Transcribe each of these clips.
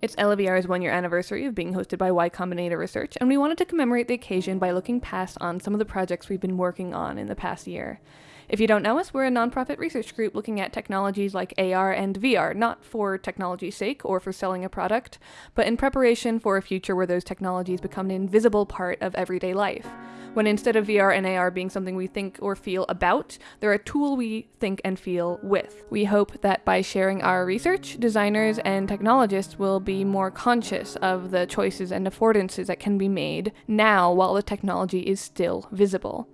It's eleVR's one year anniversary of being hosted by Y Combinator Research, and we wanted to commemorate the occasion by looking past on some of the projects we've been working on in the past year. If you don't know us, we're a nonprofit research group looking at technologies like AR and VR, not for technology's sake or for selling a product, but in preparation for a future where those technologies become an invisible part of everyday life. When instead of VR and AR being something we think or feel about, they're a tool we think and feel with. We hope that by sharing our research, designers and technologists will be more conscious of the choices and affordances that can be made now while the technology is still visible.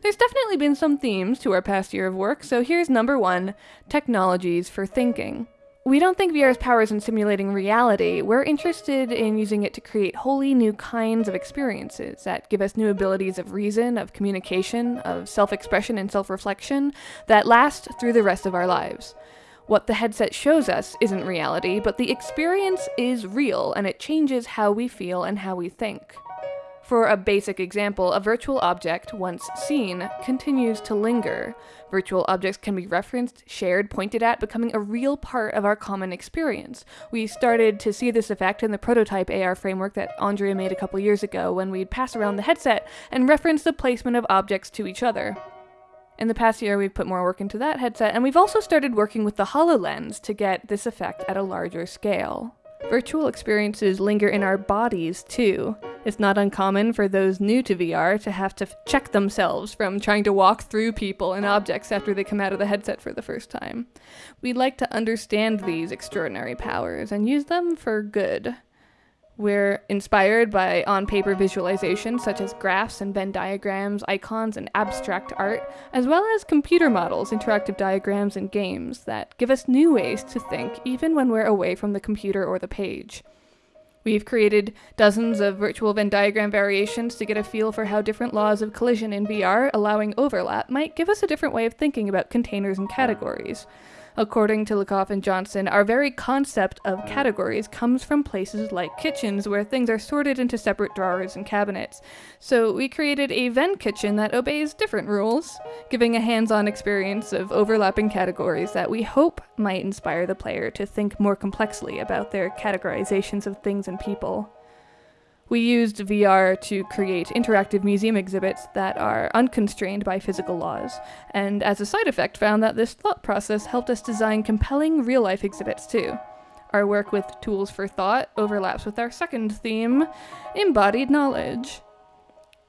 There's definitely been some themes to our past year of work, so here's number one technologies for thinking. We don't think VR's power is in simulating reality. We're interested in using it to create wholly new kinds of experiences that give us new abilities of reason, of communication, of self expression and self reflection that last through the rest of our lives. What the headset shows us isn't reality, but the experience is real and it changes how we feel and how we think. For a basic example, a virtual object, once seen, continues to linger. Virtual objects can be referenced, shared, pointed at, becoming a real part of our common experience. We started to see this effect in the prototype AR framework that Andrea made a couple years ago when we'd pass around the headset and reference the placement of objects to each other. In the past year, we've put more work into that headset, and we've also started working with the HoloLens to get this effect at a larger scale. Virtual experiences linger in our bodies too. It's not uncommon for those new to VR to have to check themselves from trying to walk through people and objects after they come out of the headset for the first time. We'd like to understand these extraordinary powers and use them for good. We're inspired by on paper visualizations such as graphs and Venn diagrams, icons, and abstract art, as well as computer models, interactive diagrams, and games that give us new ways to think even when we're away from the computer or the page. We've created dozens of virtual Venn diagram variations to get a feel for how different laws of collision in VR, allowing overlap, might give us a different way of thinking about containers and categories. According to Lakoff and Johnson, our very concept of categories comes from places like kitchens where things are sorted into separate drawers and cabinets. So we created a Venn kitchen that obeys different rules, giving a hands-on experience of overlapping categories that we hope might inspire the player to think more complexly about their categorizations of things and people. We used VR to create interactive museum exhibits that are unconstrained by physical laws, and as a side effect found that this thought process helped us design compelling real-life exhibits too. Our work with tools for thought overlaps with our second theme, embodied knowledge.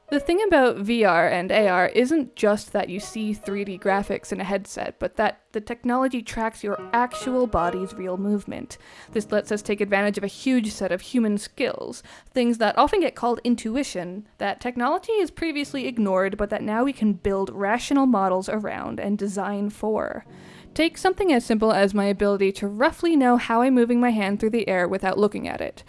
The thing about VR and AR isn't just that you see 3D graphics in a headset, but that the technology tracks your actual body's real movement. This lets us take advantage of a huge set of human skills, things that often get called intuition, that technology has previously ignored, but that now we can build rational models around and design for. Take something as simple as my ability to roughly know how I'm moving my hand through the air without looking at it.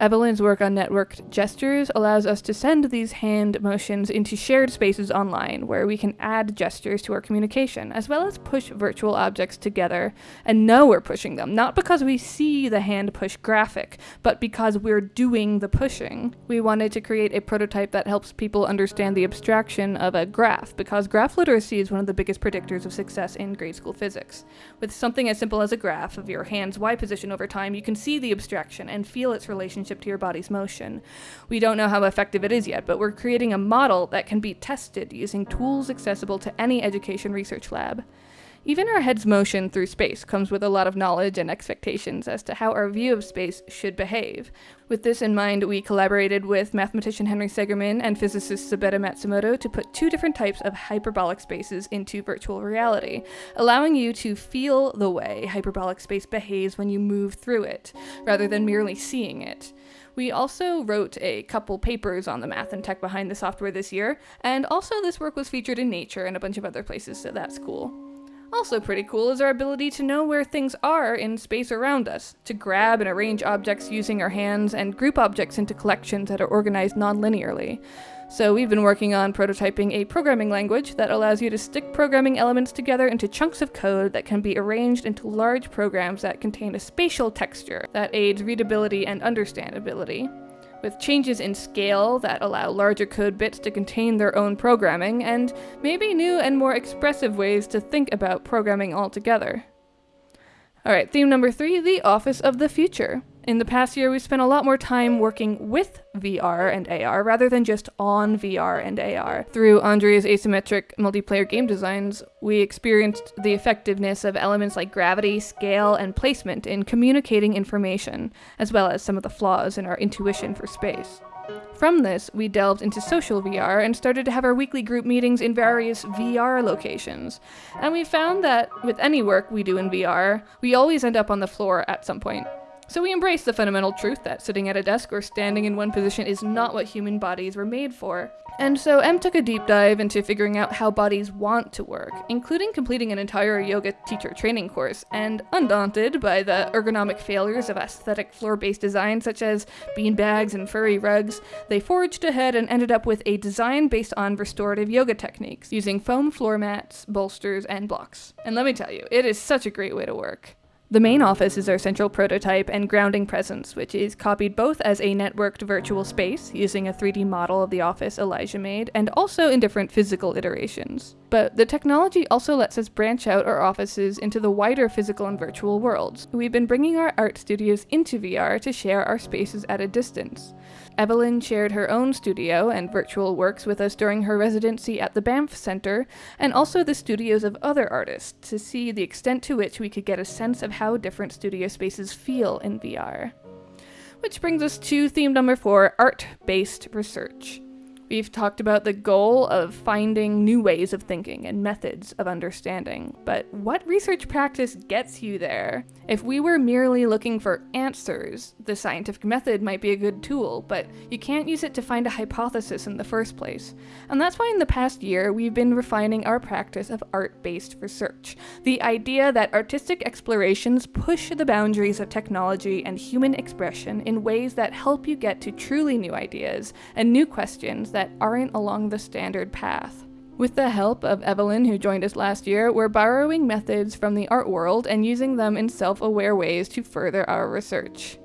Evelyn's work on networked gestures allows us to send these hand motions into shared spaces online where we can add gestures to our communication, as well as push virtual objects together and know we're pushing them, not because we see the hand push graphic, but because we're doing the pushing. We wanted to create a prototype that helps people understand the abstraction of a graph, because graph literacy is one of the biggest predictors of success in grade school physics. With something as simple as a graph of your hand's Y position over time, you can see the abstraction and feel its relationship relationship to your body's motion. We don't know how effective it is yet, but we're creating a model that can be tested using tools accessible to any education research lab. Even our head's motion through space comes with a lot of knowledge and expectations as to how our view of space should behave. With this in mind, we collaborated with mathematician Henry Segerman and physicist Sabetta Matsumoto to put two different types of hyperbolic spaces into virtual reality, allowing you to feel the way hyperbolic space behaves when you move through it, rather than merely seeing it. We also wrote a couple papers on the math and tech behind the software this year, and also this work was featured in Nature and a bunch of other places, so that's cool. Also pretty cool is our ability to know where things are in space around us, to grab and arrange objects using our hands, and group objects into collections that are organized non-linearly. So we've been working on prototyping a programming language that allows you to stick programming elements together into chunks of code that can be arranged into large programs that contain a spatial texture that aids readability and understandability with changes in scale that allow larger code bits to contain their own programming, and maybe new and more expressive ways to think about programming altogether. Alright, theme number three, the Office of the Future. In the past year, we spent a lot more time working with VR and AR rather than just on VR and AR. Through Andrea's asymmetric multiplayer game designs, we experienced the effectiveness of elements like gravity, scale, and placement in communicating information, as well as some of the flaws in our intuition for space. From this, we delved into social VR and started to have our weekly group meetings in various VR locations. And we found that with any work we do in VR, we always end up on the floor at some point. So we embrace the fundamental truth that sitting at a desk or standing in one position is not what human bodies were made for. And so Em took a deep dive into figuring out how bodies want to work, including completing an entire yoga teacher training course, and undaunted by the ergonomic failures of aesthetic floor-based design such as beanbags and furry rugs, they forged ahead and ended up with a design based on restorative yoga techniques, using foam floor mats, bolsters, and blocks. And let me tell you, it is such a great way to work. The main office is our central prototype and grounding presence, which is copied both as a networked virtual space, using a 3D model of the office Elijah made, and also in different physical iterations. But the technology also lets us branch out our offices into the wider physical and virtual worlds. We've been bringing our art studios into VR to share our spaces at a distance. Evelyn shared her own studio and virtual works with us during her residency at the Banff Center, and also the studios of other artists, to see the extent to which we could get a sense of how different studio spaces feel in VR. Which brings us to theme number four art based research. We've talked about the goal of finding new ways of thinking and methods of understanding, but what research practice gets you there? If we were merely looking for answers, the scientific method might be a good tool, but you can't use it to find a hypothesis in the first place. And that's why in the past year, we've been refining our practice of art based research. The idea that artistic explorations push the boundaries of technology and human expression in ways that help you get to truly new ideas and new questions that aren't along the standard path. With the help of Evelyn, who joined us last year, we're borrowing methods from the art world and using them in self aware ways to further our research.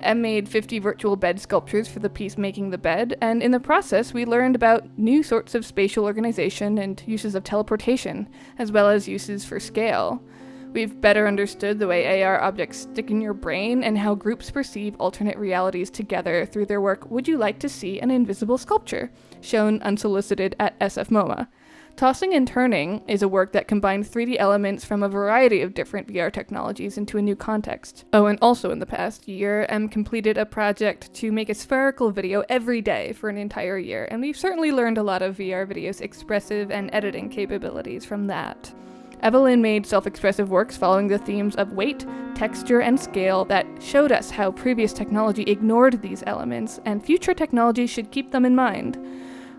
Em made 50 virtual bed sculptures for the piece Making the Bed, and in the process, we learned about new sorts of spatial organization and uses of teleportation, as well as uses for scale. We've better understood the way AR objects stick in your brain and how groups perceive alternate realities together through their work Would You Like to See an Invisible Sculpture, shown unsolicited at SF MoMA. Tossing and Turning is a work that combines 3D elements from a variety of different VR technologies into a new context. Oh, and also in the past year, Em completed a project to make a spherical video every day for an entire year, and we've certainly learned a lot of VR video's expressive and editing capabilities from that. Evelyn made self expressive works following the themes of weight, texture, and scale that showed us how previous technology ignored these elements, and future technology should keep them in mind.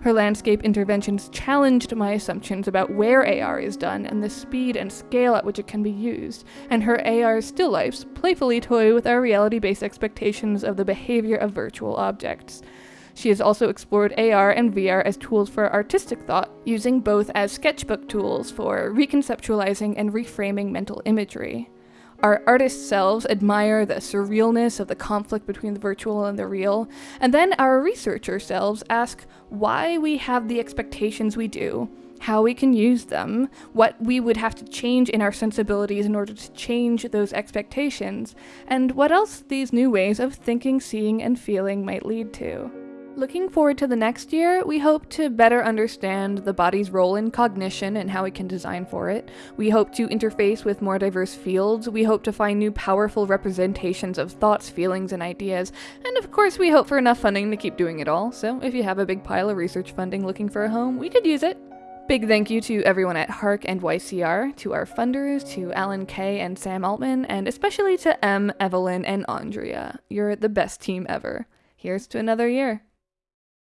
Her landscape interventions challenged my assumptions about where AR is done and the speed and scale at which it can be used, and her AR still lifes playfully toy with our reality based expectations of the behavior of virtual objects. She has also explored AR and VR as tools for artistic thought, using both as sketchbook tools for reconceptualizing and reframing mental imagery. Our artist selves admire the surrealness of the conflict between the virtual and the real, and then our researcher selves ask why we have the expectations we do, how we can use them, what we would have to change in our sensibilities in order to change those expectations, and what else these new ways of thinking, seeing, and feeling might lead to. Looking forward to the next year, we hope to better understand the body's role in cognition and how we can design for it. We hope to interface with more diverse fields. We hope to find new powerful representations of thoughts, feelings, and ideas. And of course, we hope for enough funding to keep doing it all. So if you have a big pile of research funding looking for a home, we could use it. Big thank you to everyone at HARC and YCR, to our funders, to Alan Kay and Sam Altman, and especially to Em, Evelyn, and Andrea. You're the best team ever. Here's to another year.